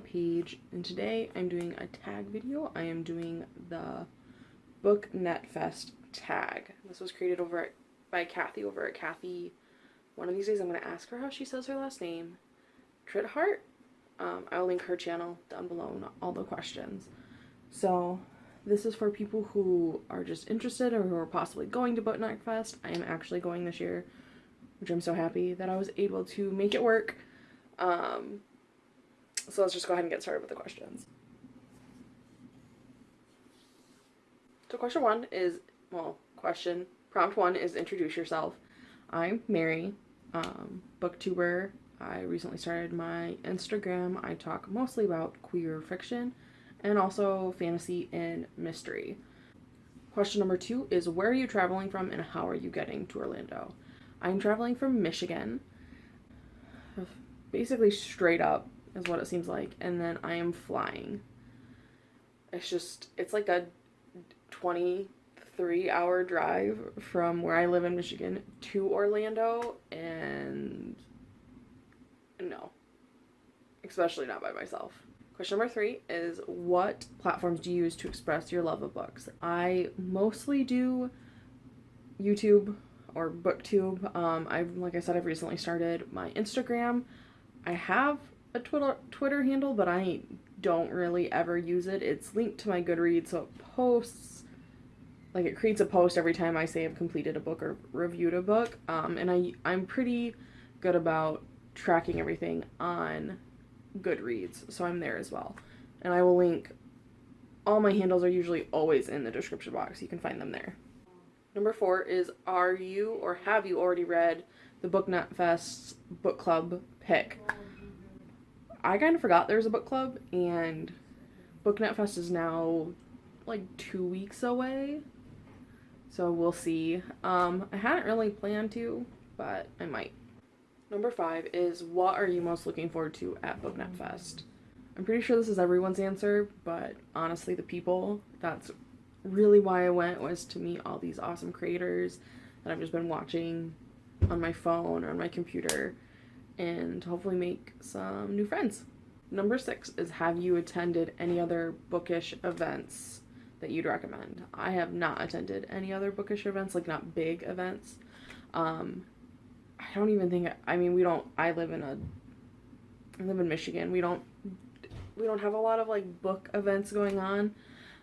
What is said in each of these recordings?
a page and today I'm doing a tag video. I am doing the Book Netfest tag. This was created over at, by Kathy over at Kathy. One of these days I'm going to ask her how she says her last name. Trithart. Um, I'll link her channel down below in all the questions. So this is for people who are just interested or who are possibly going to Book Netfest. I am actually going this year, which I'm so happy that I was able to make it work. Um, so let's just go ahead and get started with the questions. So question one is, well, question, prompt one is introduce yourself. I'm Mary, um, booktuber. I recently started my Instagram. I talk mostly about queer fiction and also fantasy and mystery. Question number two is where are you traveling from and how are you getting to Orlando? I'm traveling from Michigan, basically straight up is what it seems like. And then I am flying. It's just, it's like a 23 hour drive from where I live in Michigan to Orlando. And no, especially not by myself. Question number three is what platforms do you use to express your love of books? I mostly do YouTube or booktube. Um, I've, like I said, I've recently started my Instagram. I have a Twitter Twitter handle, but I don't really ever use it. It's linked to my Goodreads, so it posts like it creates a post every time I say I've completed a book or reviewed a book. Um, and I I'm pretty good about tracking everything on Goodreads, so I'm there as well. And I will link all my handles are usually always in the description box. You can find them there. Number four is Are you or have you already read the Book Fest's book club pick? I kind of forgot there was a book club, and BookNet Fest is now like two weeks away. So we'll see. Um, I hadn't really planned to, but I might. Number five is what are you most looking forward to at BookNet Fest? I'm pretty sure this is everyone's answer, but honestly, the people, that's really why I went was to meet all these awesome creators that I've just been watching on my phone or on my computer and hopefully make some new friends. Number six is have you attended any other bookish events that you'd recommend? I have not attended any other bookish events, like not big events. Um, I don't even think, I mean, we don't, I live in a, I live in Michigan. We don't, we don't have a lot of like book events going on.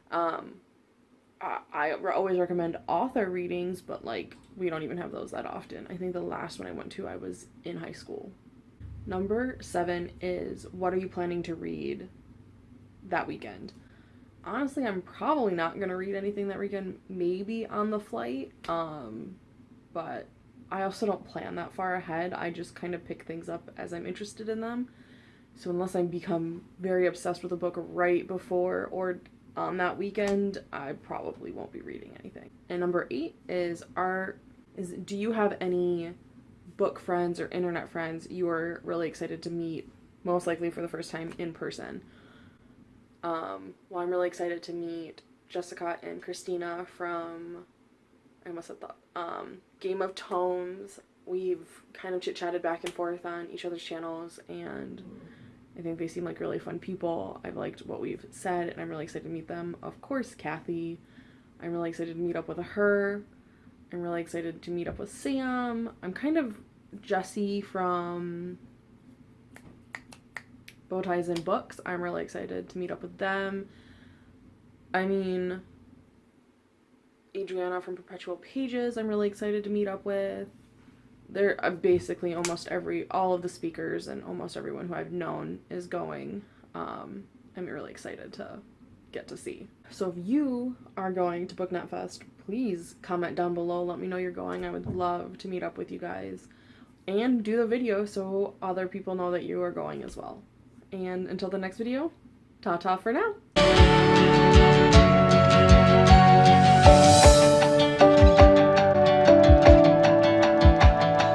Um, I, I always recommend author readings, but like we don't even have those that often. I think the last one I went to, I was in high school. Number seven is what are you planning to read that weekend? Honestly, I'm probably not going to read anything that weekend, maybe on the flight. Um, but I also don't plan that far ahead. I just kind of pick things up as I'm interested in them. So unless I become very obsessed with a book right before or on that weekend, I probably won't be reading anything. And number eight is are is do you have any book friends or internet friends you are really excited to meet, most likely for the first time in person. Um, well, I'm really excited to meet Jessica and Christina from, I must have thought, um, Game of Tomes. We've kind of chit chatted back and forth on each other's channels, and I think they seem like really fun people. I've liked what we've said, and I'm really excited to meet them. Of course, Kathy. I'm really excited to meet up with her. I'm really excited to meet up with Sam. I'm kind of Jesse from Bowties and Books. I'm really excited to meet up with them. I mean, Adriana from Perpetual Pages, I'm really excited to meet up with. They're uh, basically almost every, all of the speakers and almost everyone who I've known is going. Um, I'm really excited to get to see. So if you are going to BookNet Fest, please comment down below. Let me know you're going. I would love to meet up with you guys and do the video so other people know that you are going as well. And until the next video, ta-ta for now!